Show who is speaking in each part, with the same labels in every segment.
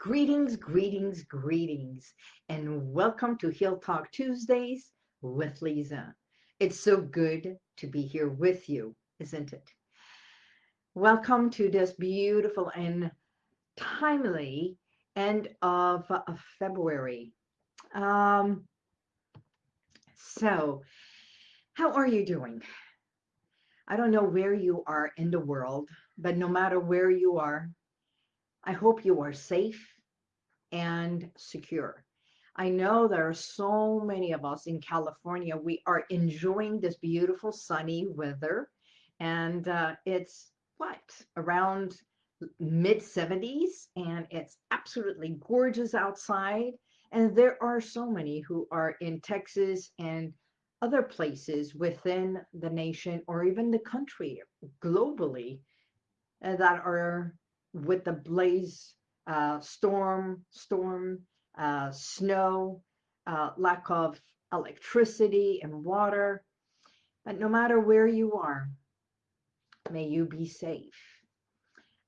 Speaker 1: Greetings, greetings, greetings, and welcome to Heal Talk Tuesdays with Lisa. It's so good to be here with you, isn't it? Welcome to this beautiful and timely end of, of February. Um, so, how are you doing? I don't know where you are in the world, but no matter where you are, I hope you are safe and secure. I know there are so many of us in California. We are enjoying this beautiful sunny weather, and uh, it's what around mid 70s, and it's absolutely gorgeous outside. And there are so many who are in Texas and other places within the nation or even the country globally uh, that are with the blaze, uh, storm, storm, uh, snow, uh, lack of electricity and water. But no matter where you are, may you be safe.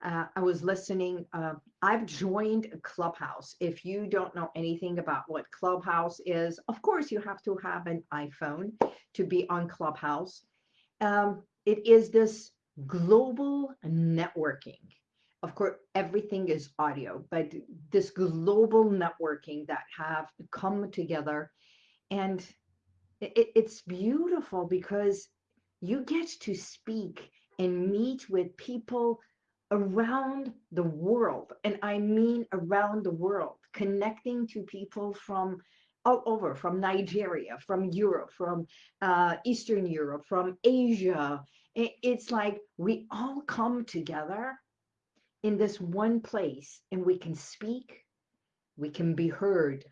Speaker 1: Uh, I was listening. Uh, I've joined a Clubhouse. If you don't know anything about what Clubhouse is, of course, you have to have an iPhone to be on Clubhouse. Um, it is this global networking of course, everything is audio, but this global networking that have come together and it, it's beautiful because you get to speak and meet with people around the world. And I mean around the world, connecting to people from all over, from Nigeria, from Europe, from uh, Eastern Europe, from Asia. It's like we all come together in this one place and we can speak, we can be heard.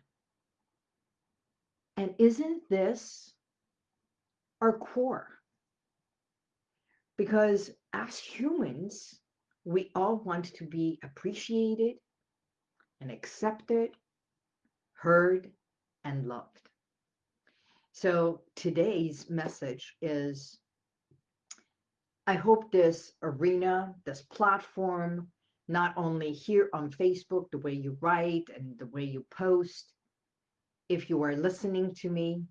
Speaker 1: And isn't this our core? Because as humans, we all want to be appreciated and accepted, heard, and loved. So today's message is I hope this arena, this platform, not only here on Facebook, the way you write and the way you post. If you are listening to me,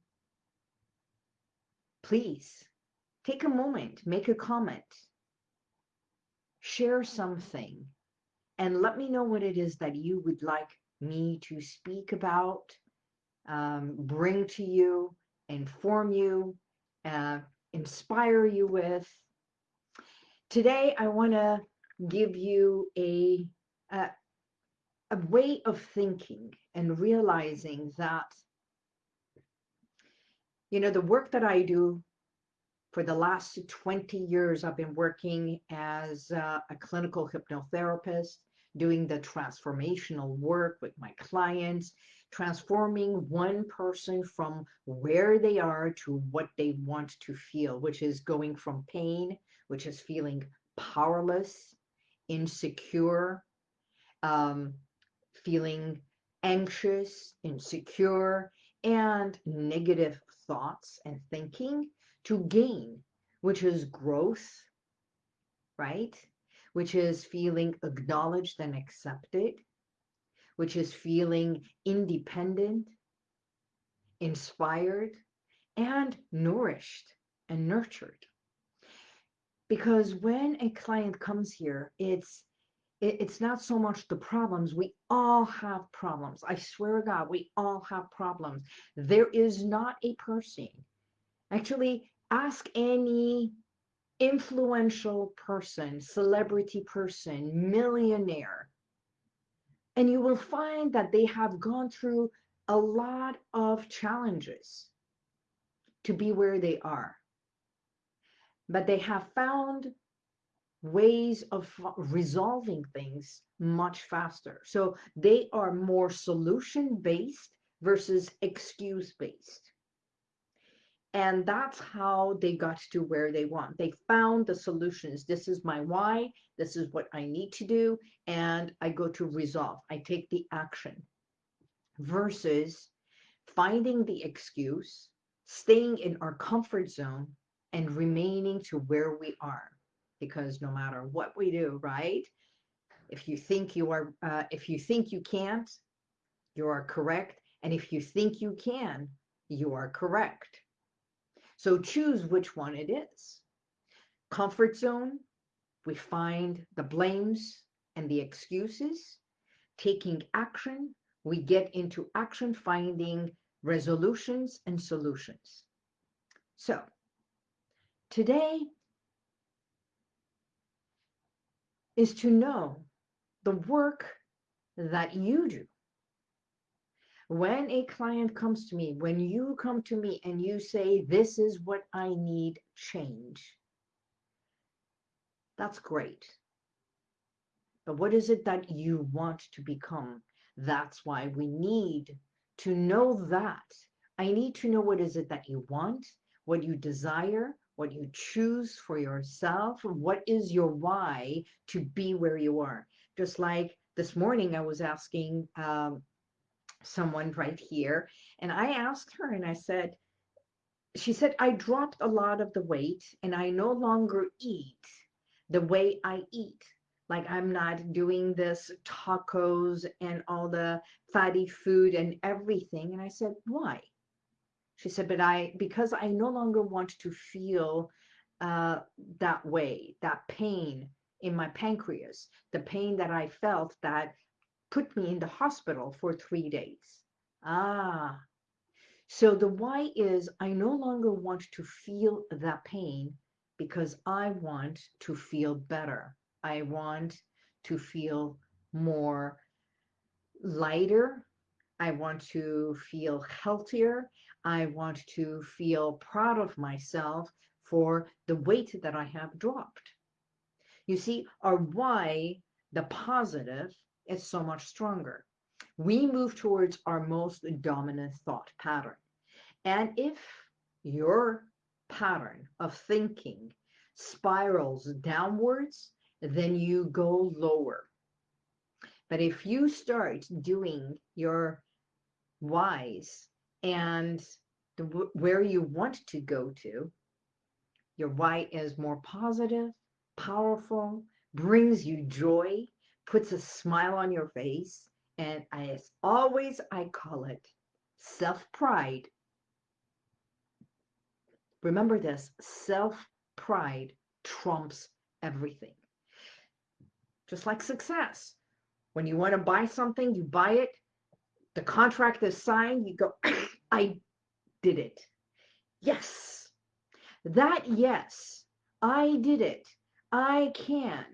Speaker 1: please take a moment, make a comment, share something, and let me know what it is that you would like me to speak about, um, bring to you, inform you, uh, inspire you with. Today, I want to give you a, a, a way of thinking and realizing that, you know, the work that I do for the last 20 years, I've been working as a, a clinical hypnotherapist, doing the transformational work with my clients, transforming one person from where they are to what they want to feel, which is going from pain, which is feeling powerless, insecure, um, feeling anxious, insecure, and negative thoughts and thinking to gain, which is growth, right? Which is feeling acknowledged and accepted, which is feeling independent, inspired, and nourished and nurtured because when a client comes here it's it, it's not so much the problems we all have problems. I swear to god we all have problems. There is not a person actually ask any influential person celebrity person millionaire and you will find that they have gone through a lot of challenges to be where they are but they have found ways of resolving things much faster. So they are more solution based versus excuse based. And that's how they got to where they want. They found the solutions. This is my why. This is what I need to do. And I go to resolve. I take the action versus finding the excuse, staying in our comfort zone, and remaining to where we are. Because no matter what we do, right? If you think you are, uh, if you think you can't, you are correct. And if you think you can, you are correct. So choose which one it is. Comfort zone, we find the blames and the excuses. Taking action, we get into action finding resolutions and solutions. So today is to know the work that you do. When a client comes to me, when you come to me and you say, This is what I need change, that's great. But what is it that you want to become? That's why we need to know that. I need to know what is it that you want, what you desire, what you choose for yourself, what is your why to be where you are. Just like this morning, I was asking um, someone right here, and I asked her, and I said, she said, I dropped a lot of the weight and I no longer eat the way I eat. Like I'm not doing this tacos and all the fatty food and everything. And I said, why? She said, but I, because I no longer want to feel uh, that way, that pain in my pancreas, the pain that I felt that put me in the hospital for three days. Ah, so the why is I no longer want to feel that pain because I want to feel better. I want to feel more lighter. I want to feel healthier. I want to feel proud of myself for the weight that I have dropped. You see, our why, the positive, is so much stronger. We move towards our most dominant thought pattern. And if your pattern of thinking spirals downwards, then you go lower. But if you start doing your whys and the, where you want to go to, your why is more positive, powerful, brings you joy, puts a smile on your face, and as always, I call it self pride Remember this self pride trumps everything. Just like success. When you want to buy something, you buy it, the contract is signed, you go, I did it. Yes. That yes, I did it. I can.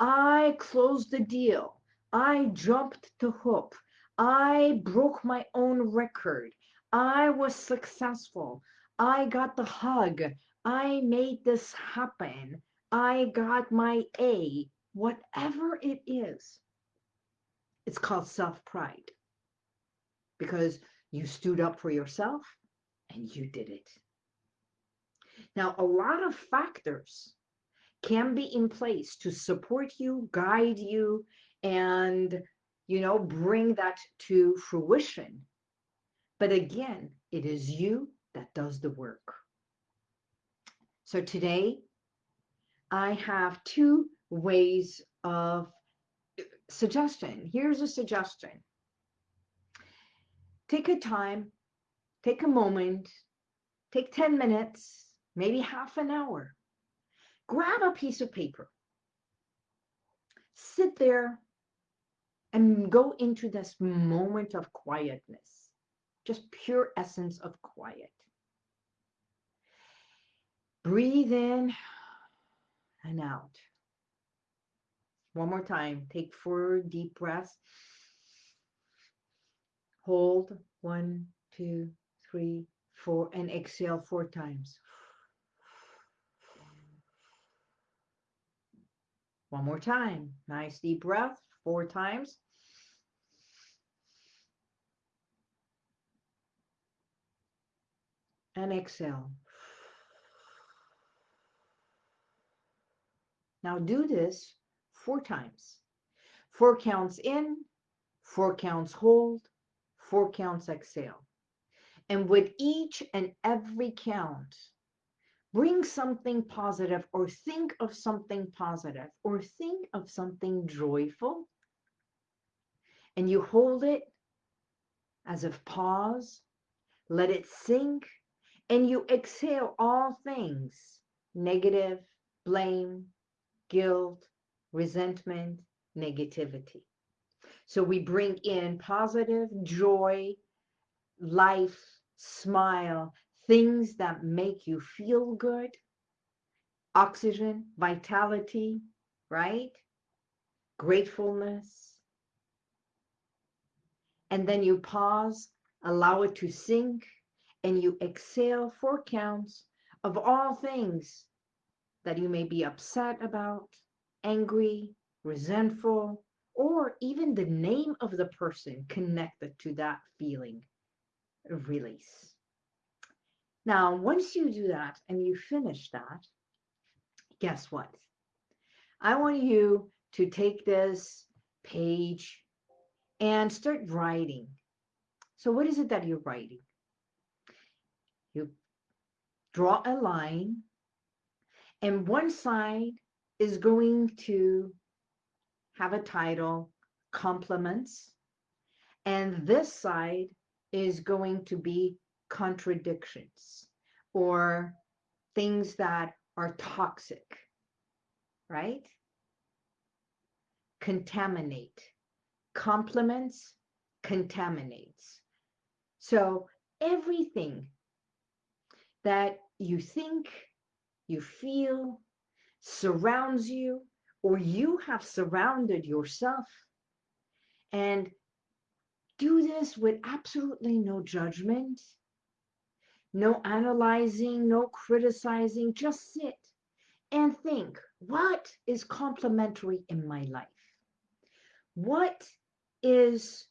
Speaker 1: I closed the deal. I jumped the hoop. I broke my own record. I was successful. I got the hug. I made this happen. I got my A. Whatever it is, it's called self pride because you stood up for yourself and you did it. Now, a lot of factors can be in place to support you, guide you, and you know, bring that to fruition. But again, it is you that does the work. So today, I have two ways of suggestion. Here's a suggestion. Take a time, take a moment, take 10 minutes, maybe half an hour. Grab a piece of paper. Sit there and go into this moment of quietness, just pure essence of quiet. Breathe in and out. One more time. Take four deep breaths. Hold one, two, three, four, and exhale four times. One more time. Nice deep breath, four times. And exhale. Now do this four times. Four counts in, four counts hold, four counts exhale. And with each and every count, bring something positive or think of something positive or think of something joyful and you hold it as if pause, let it sink, and you exhale all things negative, blame, guilt, resentment, negativity. So we bring in positive, joy, life, smile, things that make you feel good, oxygen, vitality, right? Gratefulness. And then you pause, allow it to sink, and you exhale four counts of all things that you may be upset about, angry, resentful, or even the name of the person connected to that feeling release. Now, once you do that and you finish that, guess what? I want you to take this page and start writing. So, what is it that you're writing? You draw a line, and one side is going to have a title, Compliments, and this side is going to be contradictions or things that are toxic, right? Contaminate. Compliments, contaminates. So everything that you think, you feel, surrounds you, or you have surrounded yourself, and do this with absolutely no judgment no analyzing, no criticizing, just sit and think what is complementary in my life? What is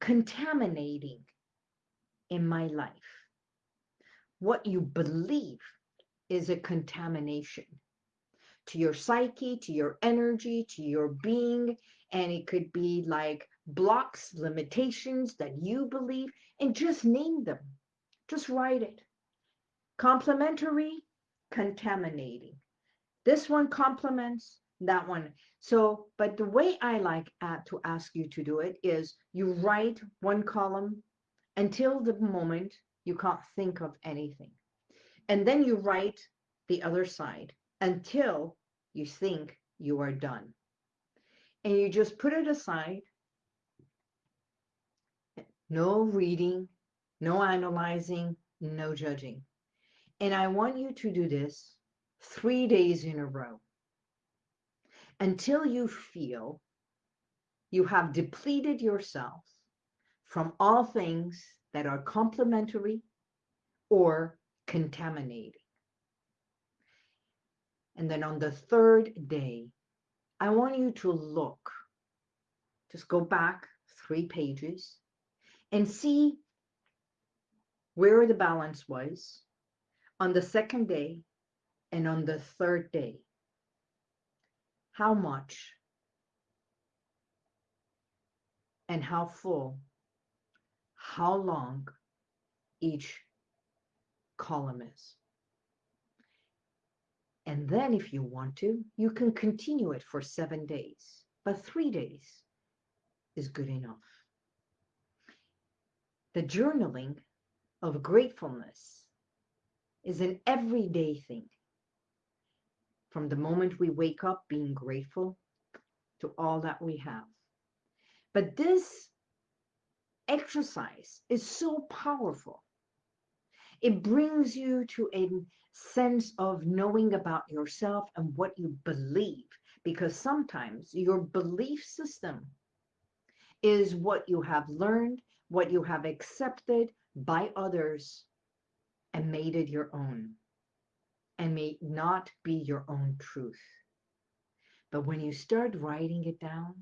Speaker 1: contaminating in my life? What you believe is a contamination to your psyche, to your energy, to your being. And it could be like blocks, limitations that you believe, and just name them. Just write it. Complementary, contaminating. This one complements that one. So, but the way I like uh, to ask you to do it is you write one column until the moment you can't think of anything. And then you write the other side until you think you are done. And you just put it aside. No reading, no analyzing, no judging. And I want you to do this three days in a row until you feel you have depleted yourself from all things that are complementary or contaminating. And then on the third day, I want you to look, just go back three pages and see where the balance was on the second day and on the third day. How much and how full, how long each column is. And then, if you want to, you can continue it for seven days, but three days is good enough. The journaling of gratefulness is an everyday thing. From the moment we wake up, being grateful to all that we have. But this exercise is so powerful. It brings you to a sense of knowing about yourself and what you believe, because sometimes your belief system is what you have learned, what you have accepted, by others and made it your own and may not be your own truth. But when you start writing it down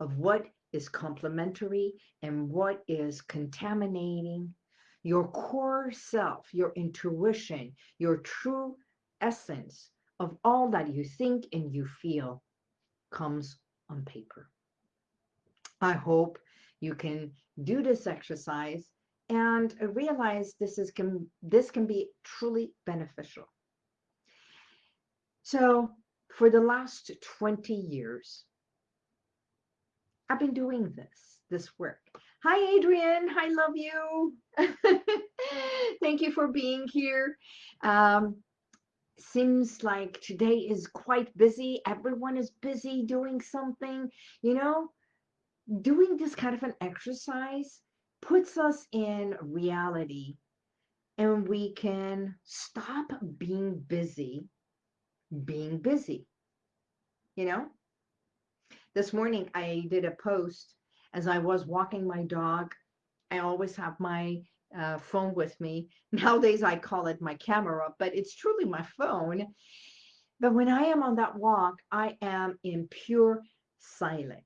Speaker 1: of what is complementary and what is contaminating, your core self, your intuition, your true essence of all that you think and you feel comes on paper. I hope you can do this exercise and realize this is can this can be truly beneficial So, for the last 20 years, I've been doing this, this work. Hi, Adrian. I love you. Thank you for being here. Um, seems like today is quite busy. Everyone is busy doing something. You know, doing this kind of an exercise puts us in reality and we can stop being busy, being busy. You know, this morning I did a post as I was walking my dog. I always have my uh, phone with me. Nowadays I call it my camera, but it's truly my phone. But when I am on that walk, I am in pure silence.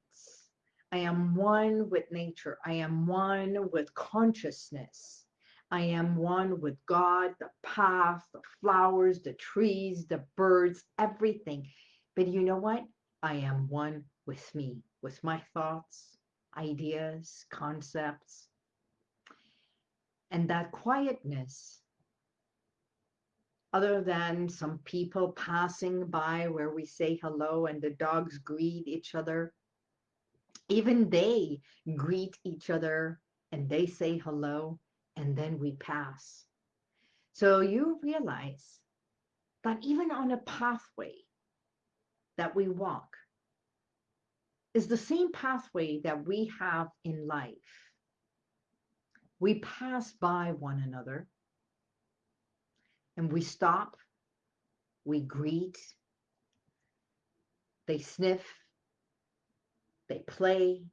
Speaker 1: I am one with nature. I am one with consciousness. I am one with God, the path, the flowers, the trees, the birds, everything. But you know what? I am one with me, with my thoughts, ideas, concepts. And that quietness, other than some people passing by where we say hello and the dogs greet each other, even they greet each other and they say hello and then we pass. So you realize that even on a pathway that we walk is the same pathway that we have in life. We pass by one another and we stop, we greet, they sniff, they play,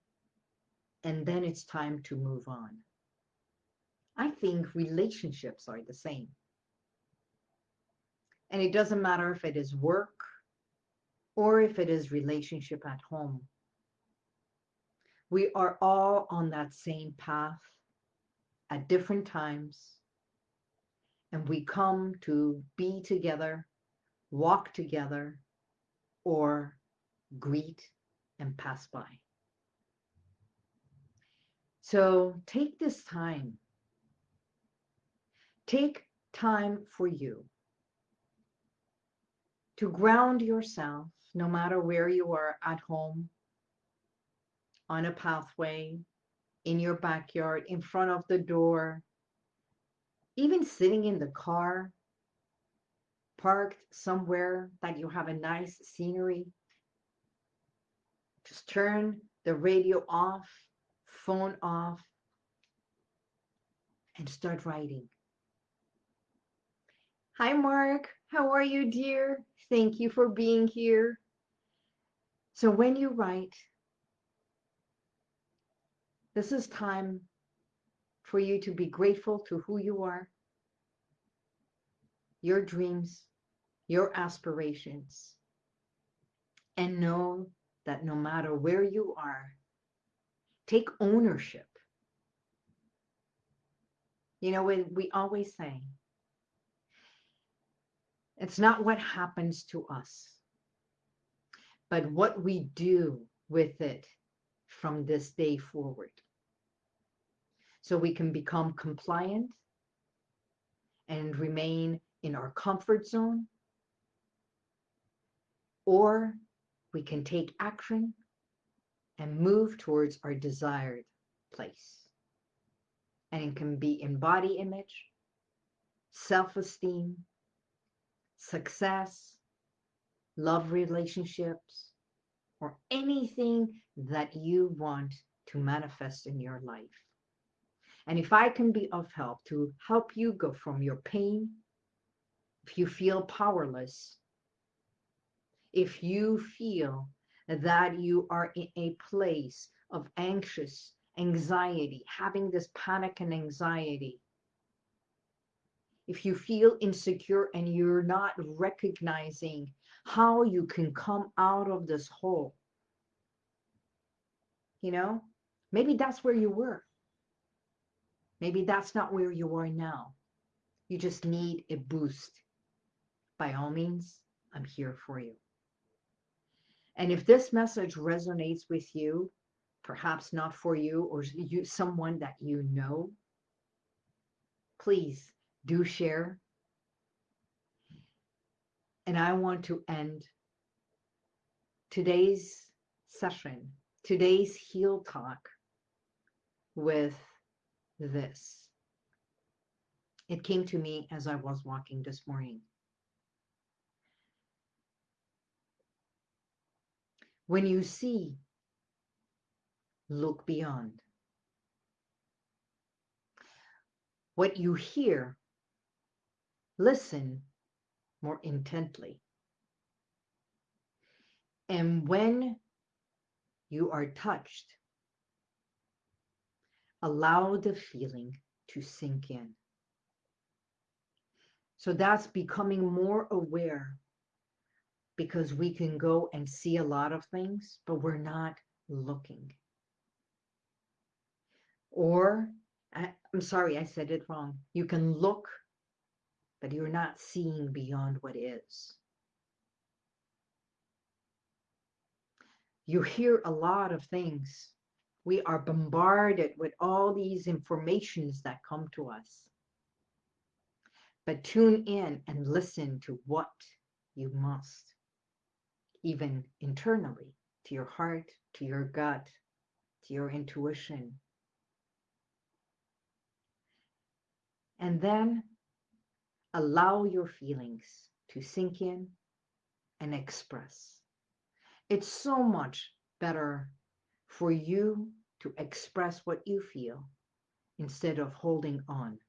Speaker 1: and then it's time to move on. I think relationships are the same. And it doesn't matter if it is work or if it is relationship at home. We are all on that same path at different times. And we come to be together, walk together, or greet and pass by. So take this time. Take time for you to ground yourself, no matter where you are at home, on a pathway, in your backyard, in front of the door, even sitting in the car, parked somewhere that you have a nice scenery. Just turn the radio off, phone off, and start writing. Hi, Mark. How are you, dear? Thank you for being here. So when you write, this is time for you to be grateful to who you are, your dreams, your aspirations, and know that no matter where you are, take ownership. You know, we, we always say, it's not what happens to us, but what we do with it from this day forward. So we can become compliant and remain in our comfort zone, or we can take action and move towards our desired place. And it can be in body image, self-esteem, success, love relationships, or anything that you want to manifest in your life. And if I can be of help to help you go from your pain, if you feel powerless, if you feel that you are in a place of anxious anxiety, having this panic and anxiety, if you feel insecure and you're not recognizing how you can come out of this hole, you know, maybe that's where you were. Maybe that's not where you are now. You just need a boost. By all means, I'm here for you. And if this message resonates with you, perhaps not for you or you someone that you know, please do share. And I want to end today's session, today's Heal Talk with this. It came to me as I was walking this morning. When you see, look beyond. What you hear, listen more intently. And when you are touched, allow the feeling to sink in. So that's becoming more aware because we can go and see a lot of things, but we're not looking. Or, I, am sorry, I said it wrong. You can look, but you're not seeing beyond what is. You hear a lot of things. We are bombarded with all these informations that come to us. But tune in and listen to what you must even internally, to your heart, to your gut, to your intuition. And then allow your feelings to sink in and express. It's so much better for you to express what you feel instead of holding on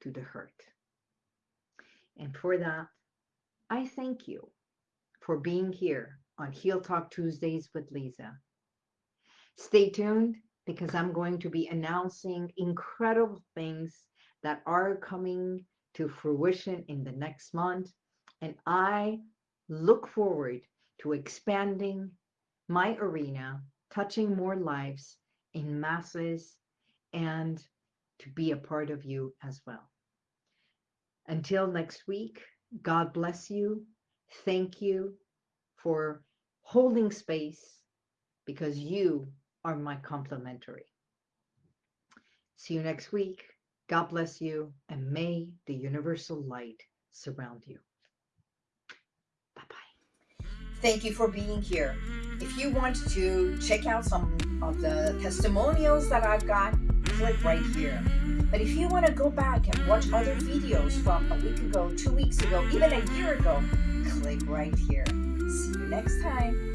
Speaker 1: to the hurt. And for that, I thank you for being here on Heal Talk Tuesdays with Lisa. Stay tuned because I'm going to be announcing incredible things that are coming to fruition in the next month. And I look forward to expanding my arena, touching more lives in masses, and to be a part of you as well. Until next week, God bless you. Thank you for holding space because you are my complementary. See you next week. God bless you and may the universal light surround you.
Speaker 2: Thank you for being here. If you want to check out some of the testimonials that I've got, click right here. But if you want to go back and watch other videos from a week ago, two weeks ago, even a year ago, click right here. See you next time.